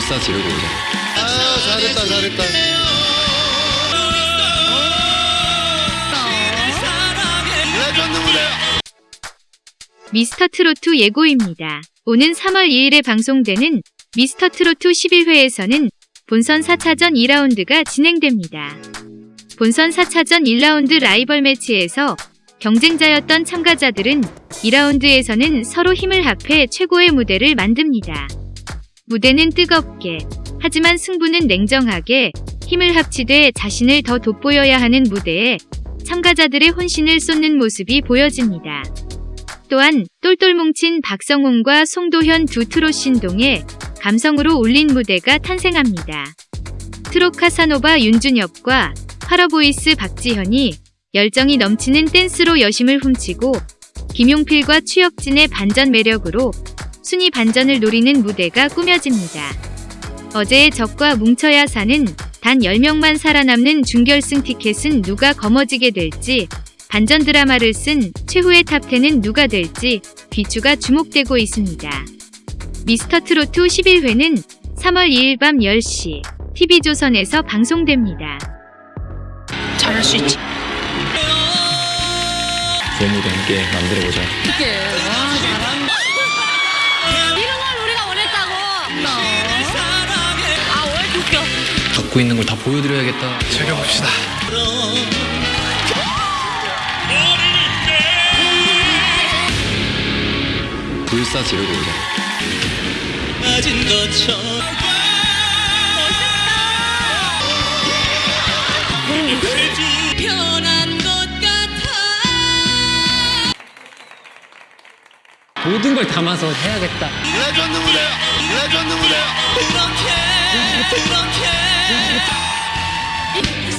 지르고 오자. 아 잘했다 잘했다 레전드 무대 미스터 트로트 예고입니다. 오는 3월 2일에 방송되는 미스터 트로트 11회에서는 본선 4차전 2라운드가 진행됩니다. 본선 4차전 1라운드 라이벌 매치에서 경쟁자였던 참가자들은 2라운드에서는 서로 힘을 합해 최고의 무대를 만듭니다. 무대는 뜨겁게, 하지만 승부는 냉정하게 힘을 합치되 자신을 더 돋보여야 하는 무대에 참가자들의 혼신을 쏟는 모습이 보여집니다. 또한 똘똘 뭉친 박성훈과 송도현 두 트롯 신동의 감성으로 울린 무대가 탄생합니다. 트롯 카사노바 윤준엽과 파워보이스 박지현이 열정이 넘치는 댄스로 여심을 훔치고 김용필과 추혁진의 반전 매력으로 순위 반전을 노리는 무대가 꾸며집니다. 어제의 적과 뭉쳐야 사는 단 10명만 살아남는 준결승 티켓은 누가 거머쥐게 될지 반전 드라마를 쓴 최후의 탑10은 누가 될지 귀추가 주목되고 있습니다. 미스터 트로트 11회는 3월 2일 밤 10시 TV조선에서 방송됩니다. 잘할 수 있지. 무대 함께 만들어보자. 어떡해. 와, 잘한다. 갖고 있는 걸 다 보여드려야겠다. 즐겨봅시다 불사 지르고 오자. 것처럼 것 같아 모든 걸 담아서 해야겠다. 레전드 무대 레전드 무대 그렇게 그렇게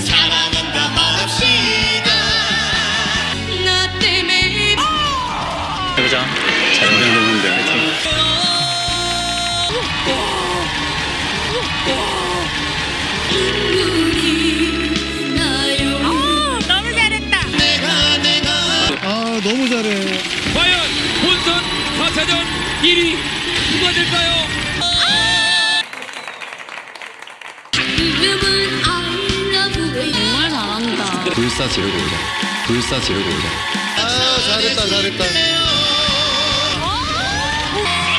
사랑한다 말합시다 나 때문에 해보자. 눈물이 나요 너무 잘했다 내가 내가 아 너무 잘해 과연 본선 4차전 1위 누가 될까요? 불사 지르고 오자 불사 지르고 오자 아 잘했다 잘했다. 아,